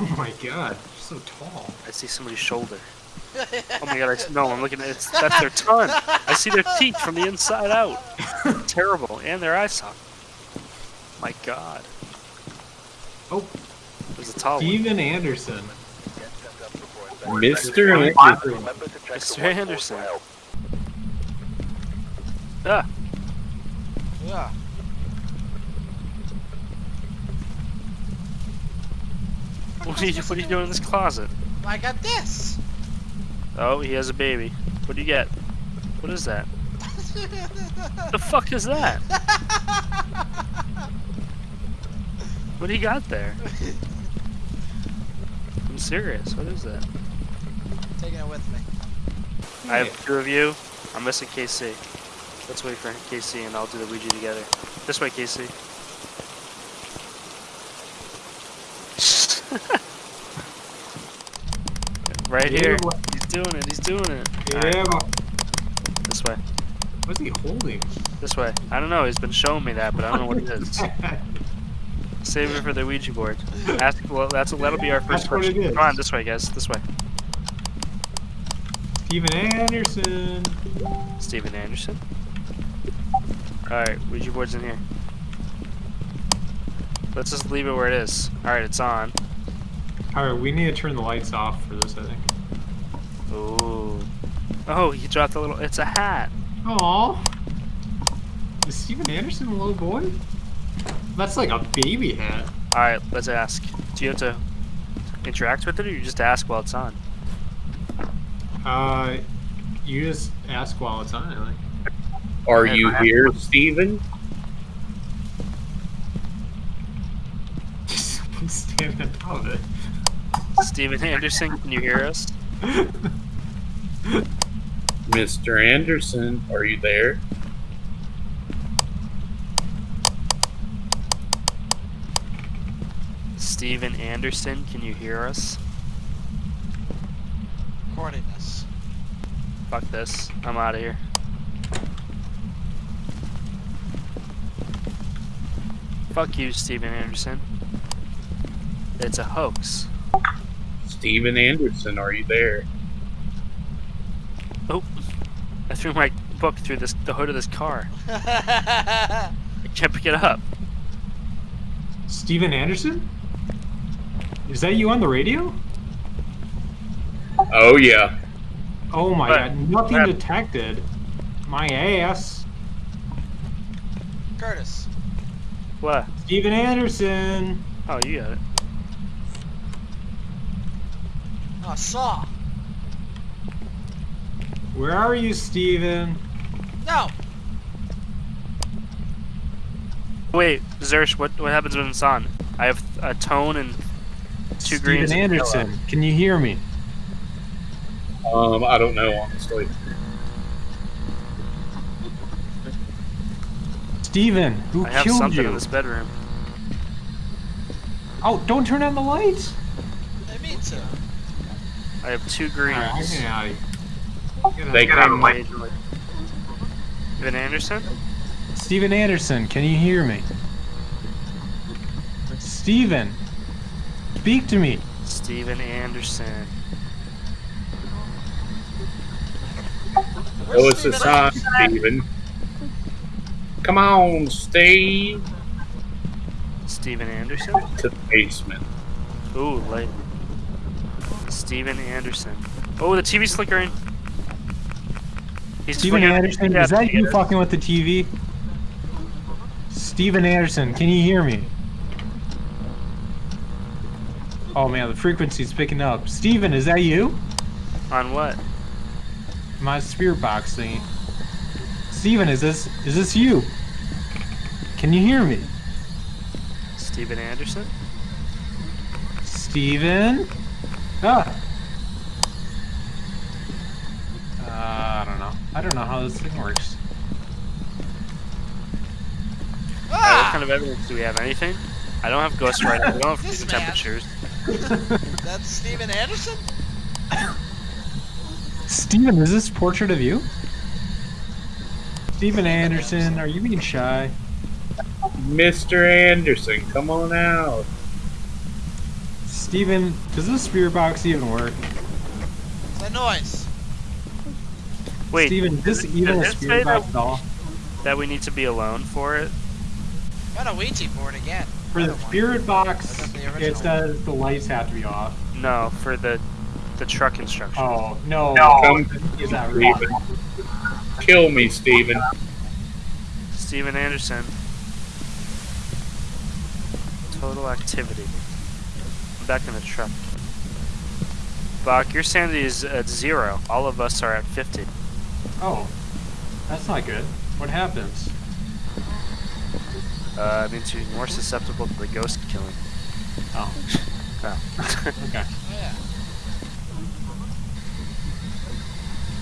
Oh my god, you're so tall. I see somebody's shoulder. Oh my god, I see, no, I'm looking at it's that's their tongue. I see their teeth from the inside out. Terrible. And their eye socket. My god. Oh, There's a tall one. Steven Anderson. Mr. Anderson. Mr. Anderson. Ah, Yeah. What are you what are you doing in this closet? I got this. Oh, he has a baby. What do you get? What is that? the fuck is that? What do you got there? I'm serious. What is that? Taking it with me. I have two of you. I'm missing KC. Let's wait for KC and I'll do the Ouija together. This way, KC. right here. He's doing it. He's doing it. Yeah, this way. what's he holding? This way. I don't know. He's been showing me that, but I don't know what it is. Save it for the Ouija board. Ask. Well, that's that'll be our first That's question. Come on, this way, guys. This way. Steven Anderson. Steven Anderson. Alright, Ouija board's in here. Let's just leave it where it is. Alright, it's on. Alright, we need to turn the lights off for this, I think. Ooh. Oh, he dropped a little. It's a hat. Aw. Is Steven Anderson a little boy? That's like a baby hat. Alright, let's ask. Do you have to interact with it or you just ask while it's on? Uh, you just ask while it's on, I think. Are you here, Steven? Someone's standing above it. Steven Anderson, can you hear us? Mr. Anderson, are you there? Steven Anderson, can you hear us? Recording this. Fuck this. I'm out of here. Fuck you, Steven Anderson. It's a hoax. Steven Anderson, are you there? Oh, I threw my book through this the hood of this car. I can't pick it up. Steven Anderson? Is that you on the radio? Oh, yeah. Oh my What? god, nothing What? detected. My ass. Curtis. What? Steven Anderson. Oh, you got it. Oh, saw. Where are you, Steven? No. Wait, Zersh, what what happens when it's on? I have a tone and two Steven greens. and yellow. Anderson, can you hear me? Um, I don't know, honestly. Steven, who I have killed something you? in this bedroom. Oh, don't turn on the lights. I mean to. I have two greens. Alright, I'm getting out of here. Get They out- get out of my- like Steven Anderson? Steven Anderson, can you hear me? Steven, speak to me. Steven Anderson. Where's Oh, it's a Steven sign, Steven. Come on, Steve. Steven Anderson? To the basement. Ooh, light. Steven Anderson. Oh, the TV's flickering. He's Steven flickering- Anderson, yeah, is that you fucking with the TV? Steven Anderson, can you hear me? Oh man, the frequency's picking up. Steven, is that you? On what? My spirit box thingy. Steven, is this is this you? Can you hear me? Steven Anderson? Steven? Ah. Uh, I don't know. I don't know how this thing works. Alright, what Ah! kind of evidence do we have? Anything? I don't have ghost writing. We don't have This temperatures. That's Steven Anderson? Steven, is this portrait of you? Steven Anderson, are you being shy? Mr. Anderson, come on out. Steven, does this spirit box even work? What's that noise? Wait, Steven, is this does- even a does it box that- at all? that we need to be alone for it? Got a Ouija board again. For the Another one. spirit box, the it original. says the lights have to be off. No, for the the truck instruction. Oh, no. Come Is that Steven. Kill me, Steven. Steven Anderson. Total activity. I'm back in the truck. Bach, your sanity is at zero. All of us are at 50. Oh, that's not good. What happens? Uh, it means you're more susceptible to the ghost killing. Oh, Oh. okay. Oh, yeah.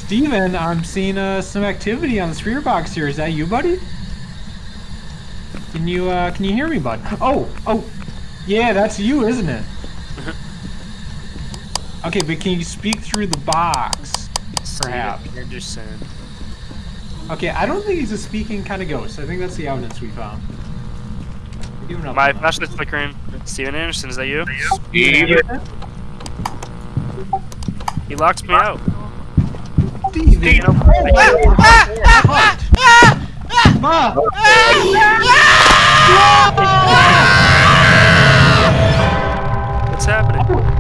Steven, I'm seeing uh, some activity on the spirit box here. Is that you, buddy? Can you uh, can you hear me, bud? Oh, oh, yeah, that's you, isn't it? Okay, but can you speak through the box? Perhaps. Steven Anderson. Okay, I don't think he's a speaking kind of ghost. I think that's the evidence we found. We're giving up My on that. flashlight's flickering. Steven Anderson, is that you? Steven. He locked me out. Steven! Ma! What's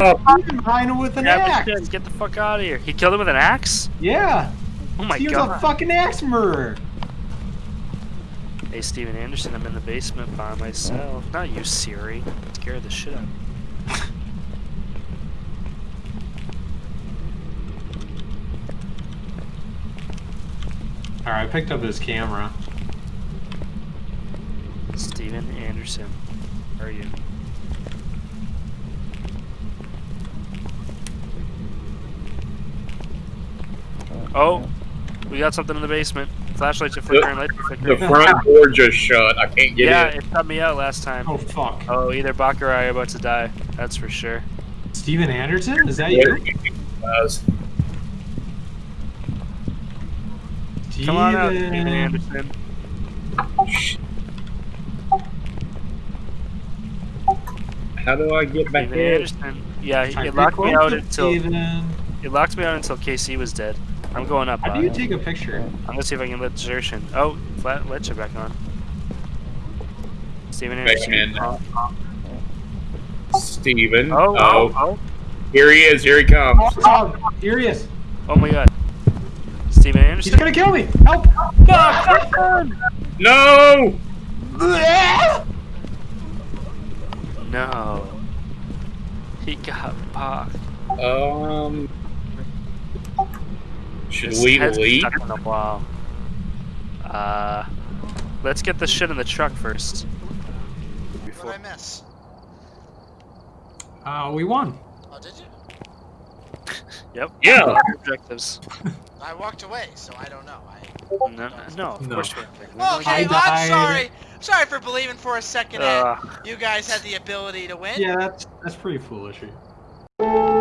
happening? Steven behind him with an Grab axe! his Get the fuck out of here. He killed him with an axe? Yeah! Oh my Steven's god. a fucking axe murderer! Hey, Steven Anderson, I'm in the basement by myself. Not you, Siri. Scared the shit out of me. Alright, I picked up his camera. Steven Anderson. Where are you? Oh, we got something in the basement. Flashlights are flickering, lights are The front door just shut. I can't get it. Yeah, in. it shut me out last time. Oh fuck. Oh, either Bach or I are about to die. That's for sure. Steven Anderson? Is that you? Guys, Come on out, Steven Steven. Anderson. How do I get back Steven in? Anderson. Yeah, Time it locked me out until Steven. it locked me out until KC was dead. I'm going up. How Bach. do you take a picture? I'm gonna see if I can let desertion. Oh, flat ledge back on. Steven Back Anderson. in. Oh, Steven. oh, oh, oh, Here he is. Here he comes. Oh, here he is. oh my god. Steven He's Anderson. gonna kill me! Help! No! No. He got popped. Um. Should His we head's leave? stuck in the wall. Uh, let's get the shit in the truck first. What Before. did I miss? Uh, we won. Oh, did you? Yep. Yeah. Objectives. I walked away, so I don't know. I... No, no, of No. course we have. Well, okay, I I'm sorry. Sorry for believing for a second that Uh, you guys had the ability to win. Yeah, that's that's pretty foolish. of you.